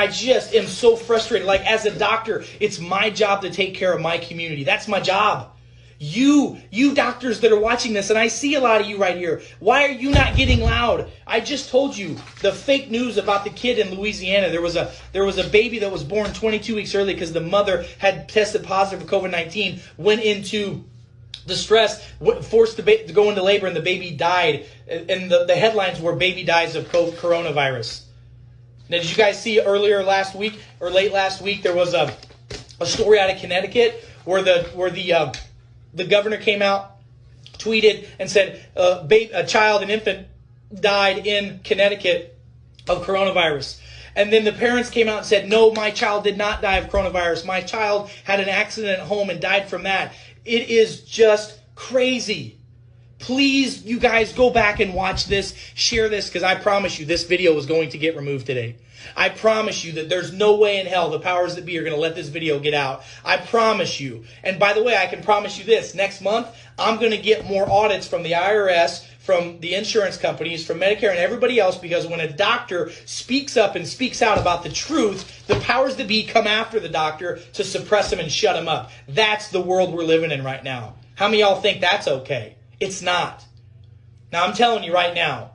I just am so frustrated. Like, as a doctor, it's my job to take care of my community. That's my job. You, you doctors that are watching this, and I see a lot of you right here. Why are you not getting loud? I just told you the fake news about the kid in Louisiana. There was a there was a baby that was born 22 weeks early because the mother had tested positive for COVID-19, went into distress, forced the ba- to go into labor, and the baby died. And the, the headlines were "Baby dies of coronavirus." Now, did you guys see earlier last week or late last week there was a a story out of Connecticut where the where the uh, the governor came out, tweeted, and said uh, a child, an infant, died in Connecticut of coronavirus. And then the parents came out and said, No, my child did not die of coronavirus. My child had an accident at home and died from that. It is just crazy. Please, you guys, go back and watch this, share this, because I promise you this video is going to get removed today. I promise you that there's no way in hell the powers that be are going to let this video get out. I promise you. And by the way, I can promise you this next month, I'm going to get more audits from the IRS, from the insurance companies, from Medicare, and everybody else because when a doctor speaks up and speaks out about the truth, the powers that be come after the doctor to suppress him and shut him up. That's the world we're living in right now. How many y'all think that's okay? It's not. Now, I'm telling you right now,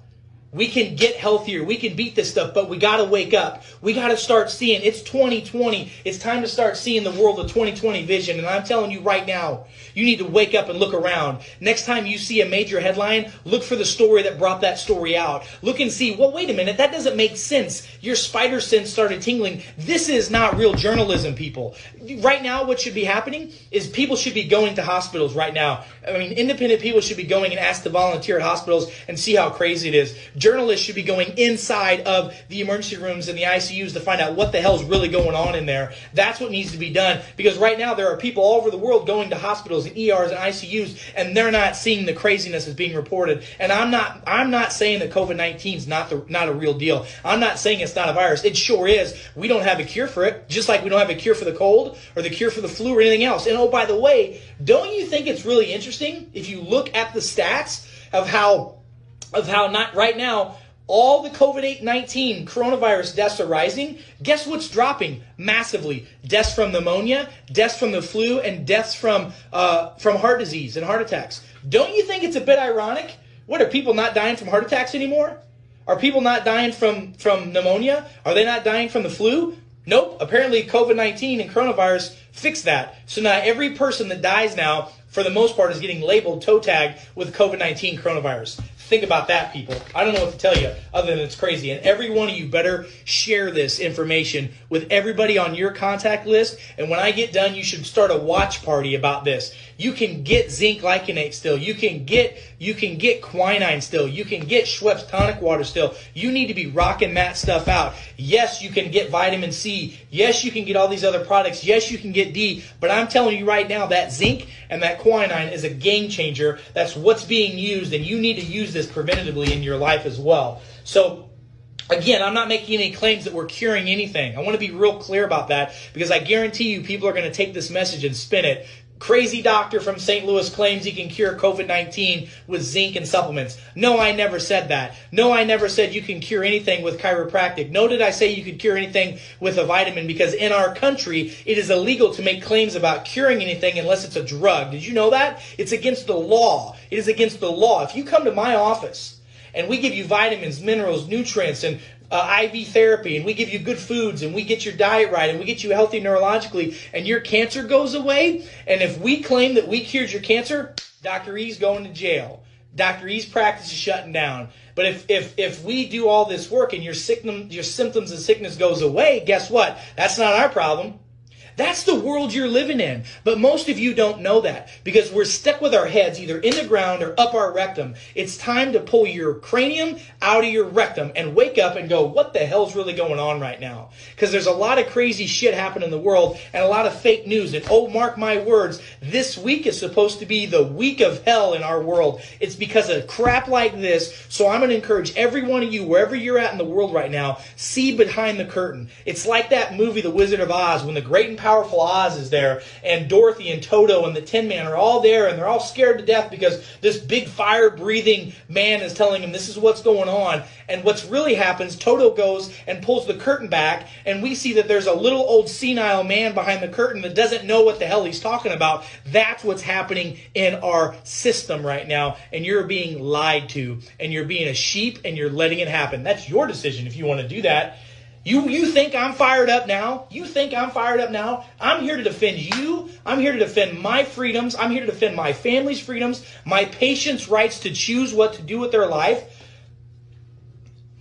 we can get healthier. We can beat this stuff, but we got to wake up. We got to start seeing it's 2020. It's time to start seeing the world of 2020 vision. And I'm telling you right now, you need to wake up and look around. Next time you see a major headline, look for the story that brought that story out. Look and see, well, wait a minute, that doesn't make sense. Your spider sense started tingling. This is not real journalism, people. Right now, what should be happening is people should be going to hospitals right now. I mean, independent people should be going and ask to volunteer at hospitals and see how crazy it is journalists should be going inside of the emergency rooms and the ICUs to find out what the hell is really going on in there. That's what needs to be done because right now there are people all over the world going to hospitals and ERs and ICUs and they're not seeing the craziness that's being reported. And I'm not I'm not saying that COVID-19 is not the not a real deal. I'm not saying it's not a virus. It sure is. We don't have a cure for it, just like we don't have a cure for the cold or the cure for the flu or anything else. And oh by the way, don't you think it's really interesting if you look at the stats of how of how not right now all the COVID 19 coronavirus deaths are rising. Guess what's dropping massively? Deaths from pneumonia, deaths from the flu, and deaths from, uh, from heart disease and heart attacks. Don't you think it's a bit ironic? What are people not dying from heart attacks anymore? Are people not dying from, from pneumonia? Are they not dying from the flu? Nope. Apparently, COVID 19 and coronavirus fixed that. So now every person that dies now, for the most part, is getting labeled toe tag with COVID 19 coronavirus. Think about that, people. I don't know what to tell you other than it's crazy. And every one of you better share this information with everybody on your contact list. And when I get done, you should start a watch party about this. You can get zinc glycinate still. You can get you can get quinine still. You can get Schweppes tonic water still. You need to be rocking that stuff out. Yes, you can get vitamin C. Yes, you can get all these other products. Yes, you can get D. But I'm telling you right now, that zinc and that quinine is a game changer. That's what's being used, and you need to use this preventatively in your life as well. So Again, I'm not making any claims that we're curing anything. I want to be real clear about that because I guarantee you people are going to take this message and spin it Crazy doctor from St. Louis claims he can cure COVID 19 with zinc and supplements. No, I never said that. No, I never said you can cure anything with chiropractic. No, did I say you could cure anything with a vitamin because in our country, it is illegal to make claims about curing anything unless it's a drug. Did you know that? It's against the law. It is against the law. If you come to my office and we give you vitamins, minerals, nutrients, and uh, IV therapy and we give you good foods and we get your diet right and we get you healthy neurologically and your cancer goes away. And if we claim that we cured your cancer, Dr. E's going to jail. Dr. E's practice is shutting down. But if, if, if we do all this work and your, sickness, your symptoms and sickness goes away, guess what? That's not our problem. That's the world you're living in. But most of you don't know that because we're stuck with our heads either in the ground or up our rectum. It's time to pull your cranium out of your rectum and wake up and go, what the hell's really going on right now? Because there's a lot of crazy shit happening in the world and a lot of fake news. And oh, mark my words, this week is supposed to be the week of hell in our world. It's because of crap like this. So I'm going to encourage every one of you, wherever you're at in the world right now, see behind the curtain. It's like that movie, The Wizard of Oz, when the great and powerful Oz is there, and Dorothy and Toto and the Tin Man are all there, and they're all scared to death because this big fire breathing man is telling them this is what's going on. And what's really happens, Toto goes and pulls the curtain back, and we see that there's a little old senile man behind the curtain that doesn't know what the hell he's talking about. That's what's happening in our system right now, and you're being lied to, and you're being a sheep, and you're letting it happen. That's your decision if you want to do that. You you think I'm fired up now? You think I'm fired up now? I'm here to defend you. I'm here to defend my freedoms. I'm here to defend my family's freedoms, my patients' rights to choose what to do with their life.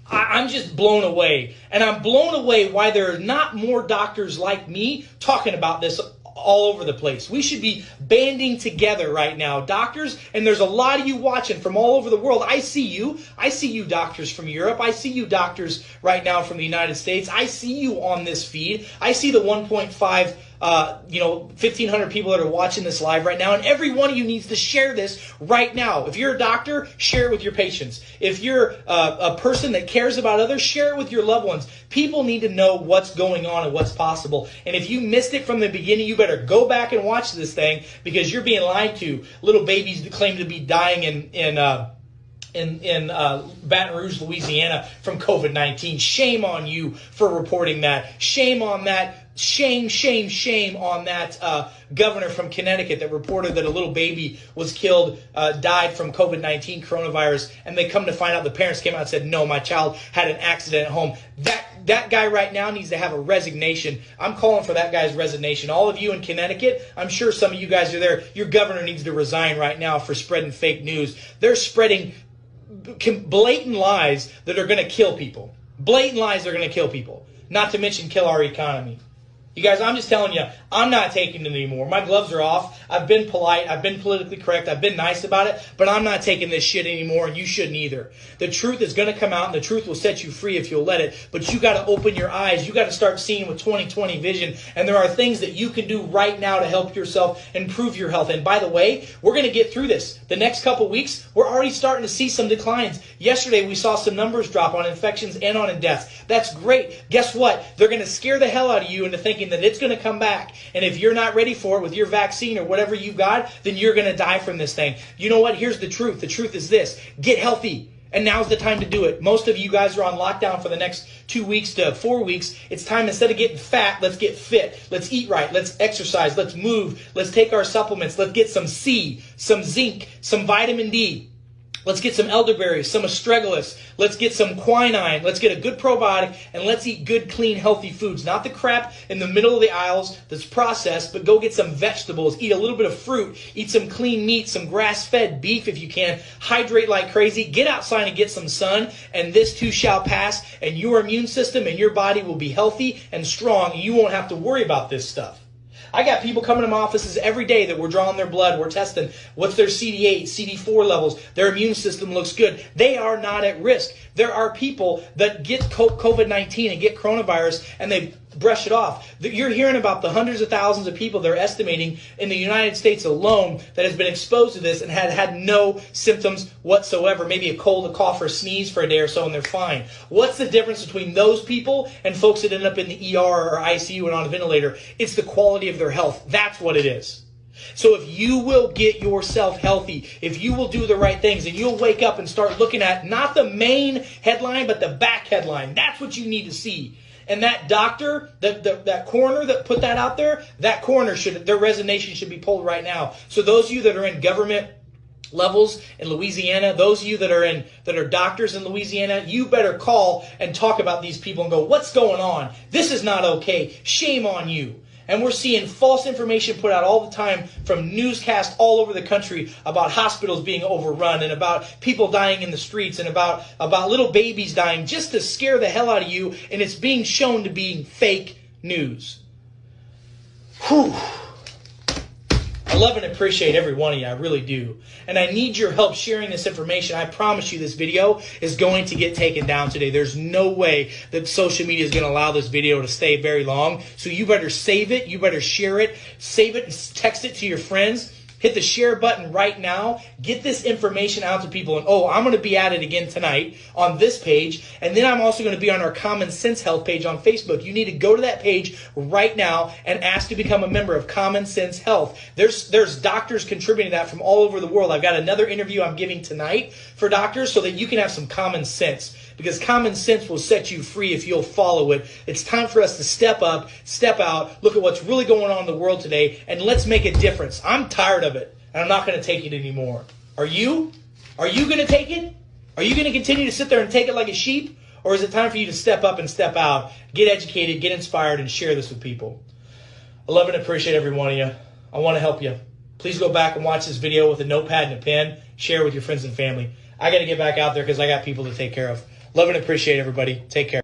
I, I'm just blown away. And I'm blown away why there are not more doctors like me talking about this all over the place. We should be banding together right now. Doctors, and there's a lot of you watching from all over the world. I see you. I see you doctors from Europe. I see you doctors right now from the United States. I see you on this feed. I see the 1.5 uh, you know, 1,500 people that are watching this live right now, and every one of you needs to share this right now. If you're a doctor, share it with your patients. If you're uh, a person that cares about others, share it with your loved ones. People need to know what's going on and what's possible. And if you missed it from the beginning, you better go back and watch this thing because you're being lied to. Little babies that claim to be dying in in. Uh, in, in uh, Baton Rouge, Louisiana from COVID 19. Shame on you for reporting that. Shame on that shame, shame, shame on that uh, governor from Connecticut that reported that a little baby was killed, uh, died from COVID 19 coronavirus, and they come to find out the parents came out and said, No, my child had an accident at home. That that guy right now needs to have a resignation. I'm calling for that guy's resignation. All of you in Connecticut, I'm sure some of you guys are there. Your governor needs to resign right now for spreading fake news. They're spreading blatant lies that are going to kill people. Blatant lies that are going to kill people. Not to mention kill our economy. You guys, I'm just telling you, I'm not taking it anymore. My gloves are off. I've been polite. I've been politically correct. I've been nice about it, but I'm not taking this shit anymore, and you shouldn't either. The truth is going to come out, and the truth will set you free if you'll let it. But you got to open your eyes. You got to start seeing with 2020 vision, and there are things that you can do right now to help yourself improve your health. And by the way, we're going to get through this. The next couple weeks, we're already starting to see some declines. Yesterday, we saw some numbers drop on infections and on deaths. That's great. Guess what? They're going to scare the hell out of you into thinking thinking that it's going to come back. And if you're not ready for it with your vaccine or whatever you've got, then you're going to die from this thing. You know what? Here's the truth. The truth is this get healthy. And now's the time to do it. Most of you guys are on lockdown for the next two weeks to four weeks. It's time instead of getting fat, let's get fit. Let's eat right. Let's exercise. Let's move. Let's take our supplements. Let's get some C, some zinc, some vitamin D. Let's get some elderberry, some astragalus. Let's get some quinine. Let's get a good probiotic, and let's eat good, clean, healthy foods. Not the crap in the middle of the aisles that's processed, but go get some vegetables. Eat a little bit of fruit. Eat some clean meat, some grass-fed beef if you can. Hydrate like crazy. Get outside and get some sun, and this too shall pass, and your immune system and your body will be healthy and strong, and you won't have to worry about this stuff. I got people coming to my offices every day that we're drawing their blood, we're testing what's their CD8, CD4 levels, their immune system looks good. They are not at risk. There are people that get COVID 19 and get coronavirus and they brush it off. You're hearing about the hundreds of thousands of people they're estimating in the United States alone that has been exposed to this and had had no symptoms whatsoever. Maybe a cold, a cough, or a sneeze for a day or so, and they're fine. What's the difference between those people and folks that end up in the ER or ICU and on a ventilator? It's the quality of their health. That's what it is. So if you will get yourself healthy, if you will do the right things, and you'll wake up and start looking at not the main headline, but the back headline, that's what you need to see. And that doctor, that that coroner that put that out there, that coroner should their resignation should be pulled right now. So those of you that are in government levels in Louisiana, those of you that are in that are doctors in Louisiana, you better call and talk about these people and go, "What's going on? This is not okay. Shame on you." And we're seeing false information put out all the time from newscasts all over the country about hospitals being overrun and about people dying in the streets and about, about little babies dying just to scare the hell out of you. And it's being shown to be fake news. Whew. I love and appreciate every one of you. I really do. And I need your help sharing this information. I promise you this video is going to get taken down today. There's no way that social media is going to allow this video to stay very long. So you better save it. You better share it. Save it and text it to your friends Hit the share button right now. Get this information out to people. And oh, I'm going to be at it again tonight on this page. And then I'm also going to be on our Common Sense Health page on Facebook. You need to go to that page right now and ask to become a member of Common Sense Health. There's there's doctors contributing that from all over the world. I've got another interview I'm giving tonight for doctors so that you can have some common sense because common sense will set you free if you'll follow it. It's time for us to step up, step out, look at what's really going on in the world today, and let's make a difference. I'm tired of it, and I'm not going to take it anymore. Are you? Are you going to take it? Are you going to continue to sit there and take it like a sheep? Or is it time for you to step up and step out, get educated, get inspired, and share this with people? I love and appreciate every one of you. I want to help you. Please go back and watch this video with a notepad and a pen. Share with your friends and family. I got to get back out there because I got people to take care of. Love and appreciate everybody. Take care.